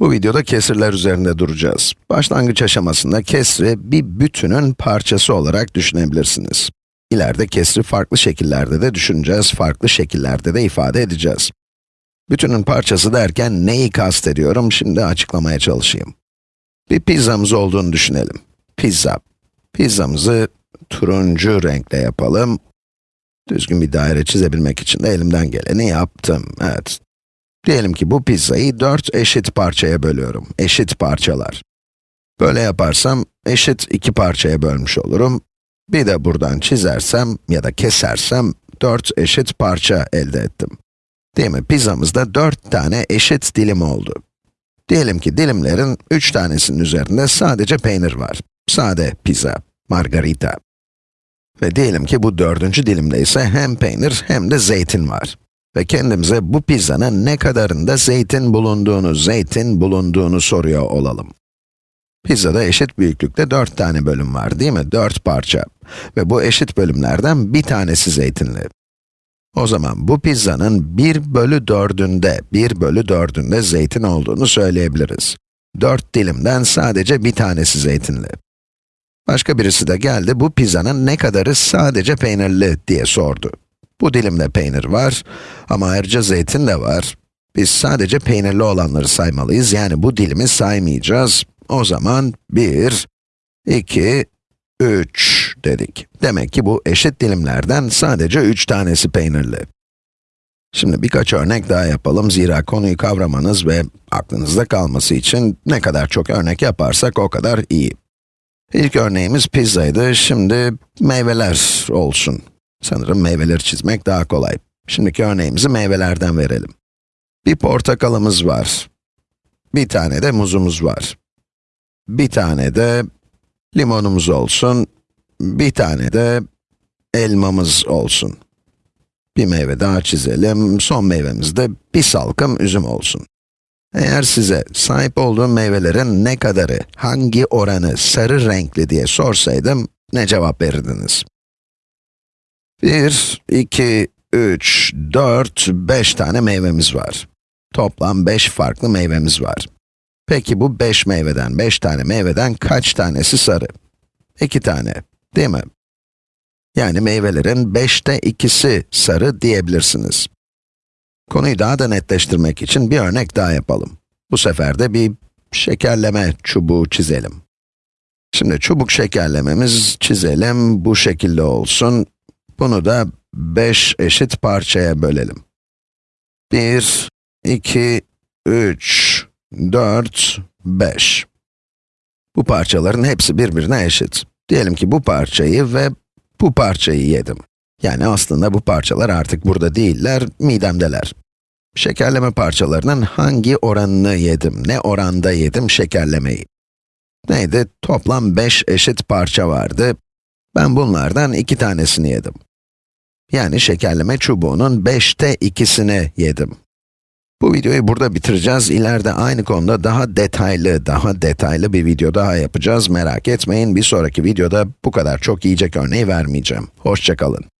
Bu videoda kesirler üzerinde duracağız. Başlangıç aşamasında kesri bir bütünün parçası olarak düşünebilirsiniz. İleride kesri farklı şekillerde de düşüneceğiz, farklı şekillerde de ifade edeceğiz. Bütünün parçası derken neyi kastediyorum, şimdi açıklamaya çalışayım. Bir pizzamız olduğunu düşünelim. Pizza. Pizzamızı turuncu renkle yapalım. Düzgün bir daire çizebilmek için de elimden geleni yaptım. Evet, Diyelim ki bu pizzayı dört eşit parçaya bölüyorum. Eşit parçalar. Böyle yaparsam, eşit iki parçaya bölmüş olurum. Bir de buradan çizersem ya da kesersem, dört eşit parça elde ettim. Değil mi? Pizzamızda dört tane eşit dilim oldu. Diyelim ki dilimlerin üç tanesinin üzerinde sadece peynir var. Sade pizza, margarita. Ve diyelim ki bu dördüncü dilimde ise hem peynir hem de zeytin var. Ve kendimize bu pizzanın ne kadarında zeytin bulunduğunu, zeytin bulunduğunu soruyor olalım. Pizzada eşit büyüklükte 4 tane bölüm var değil mi? 4 parça. Ve bu eşit bölümlerden bir tanesi zeytinli. O zaman bu pizzanın 1 bölü 4'ünde, 1 bölü 4'ünde zeytin olduğunu söyleyebiliriz. 4 dilimden sadece bir tanesi zeytinli. Başka birisi de geldi, bu pizzanın ne kadarı sadece peynirli diye sordu. Bu dilimde peynir var ama ayrıca zeytin de var. Biz sadece peynirli olanları saymalıyız, yani bu dilimi saymayacağız. O zaman 1, 2, 3 dedik. Demek ki bu eşit dilimlerden sadece 3 tanesi peynirli. Şimdi birkaç örnek daha yapalım, zira konuyu kavramanız ve aklınızda kalması için ne kadar çok örnek yaparsak o kadar iyi. İlk örneğimiz pizzaydı, şimdi meyveler olsun. Sanırım meyveleri çizmek daha kolay. Şimdiki örneğimizi meyvelerden verelim. Bir portakalımız var. Bir tane de muzumuz var. Bir tane de limonumuz olsun. Bir tane de elmamız olsun. Bir meyve daha çizelim. Son meyvemiz de bir salkım üzüm olsun. Eğer size sahip olduğum meyvelerin ne kadarı, hangi oranı sarı renkli diye sorsaydım, ne cevap verirdiniz? 1, 2, 3, 4, 5 tane meyvemiz var. Toplam 5 farklı meyvemiz var. Peki bu 5 meyveden, 5 tane meyveden kaç tanesi sarı? 2 tane, değil mi? Yani meyvelerin 5'te 2'si sarı diyebilirsiniz. Konuyu daha da netleştirmek için bir örnek daha yapalım. Bu sefer de bir şekerleme çubuğu çizelim. Şimdi çubuk şekerlememiz çizelim, bu şekilde olsun. Bunu da 5 eşit parçaya bölelim. 1, 2, 3, 4, 5. Bu parçaların hepsi birbirine eşit. Diyelim ki bu parçayı ve bu parçayı yedim. Yani aslında bu parçalar artık burada değiller, midemdeler. Şekerleme parçalarının hangi oranını yedim, ne oranda yedim şekerlemeyi? Neydi? Toplam 5 eşit parça vardı. Ben bunlardan iki tanesini yedim. Yani şekerleme çubuğunun 5'te 2'sini yedim. Bu videoyu burada bitireceğiz. İleride aynı konuda daha detaylı, daha detaylı bir video daha yapacağız. Merak etmeyin, bir sonraki videoda bu kadar çok yiyecek örneği vermeyeceğim. Hoşçakalın.